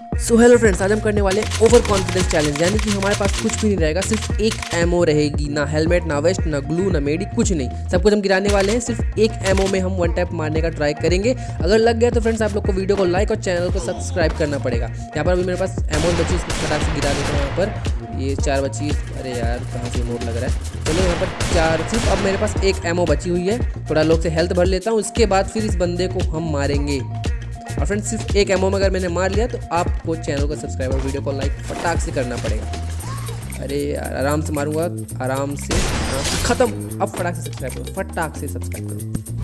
So hello friends आज हम करने वाले ओवर कॉन्फिडेंस चैलेंज यानी कि हमारे पास कुछ भी नहीं रहेगा, सिर्फ़ एक एमओ रहेगी, ना हेलमेट ना वेस्ट ना ग्लू ना मेडी कुछ नहीं। सब कुछ हम गिराने वाले हैं, सिर्फ़ एक एमओ में हम वन टैप मारने का ट्राई करेंगे। अगर लग गया तो फ्रेंड्स आप लोग को वीडियो को लाइक और चैनल को सब्सक्राइब करना पड़ेगा। यहाँ पर अभी मेरे पास एमओ बची फटाक से गिरा देता हूँ यहाँ पर। ये चार बची अरे यार, कहाँ से मोड लग रहा है? चलो यहाँ पर चार सिर्फ़, अब मेरे पास एक एमओ बची हुई है। थोड़ा लोग से हेल्थ भर लेता हूँ उसके बाद फिर इस बंदे को हम मारेंगे। और फ्रेंड सिर्फ़ एक एमओ में अगर मैंने मार लिया तो आपको चैनल को सब्सक्राइब और वीडियो को लाइक फटाक से करना पड़ेगा। अरे यार आराम से मारूँगा आराम से, आराम से ख़त्म। अब फटाक से सब्सक्राइब करो फटाक से सब्सक्राइब करो।